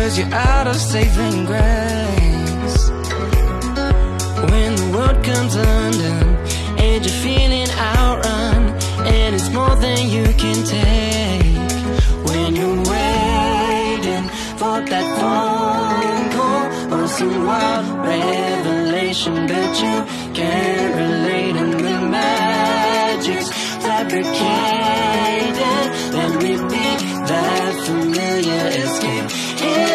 Cause you're out of saving grace. When the world comes undone And you're feeling outrun And it's more than you can take. When you're waiting for that phone call Or some wild revelation But you can't relate and the magic's fabricated Let me be that familiar escape.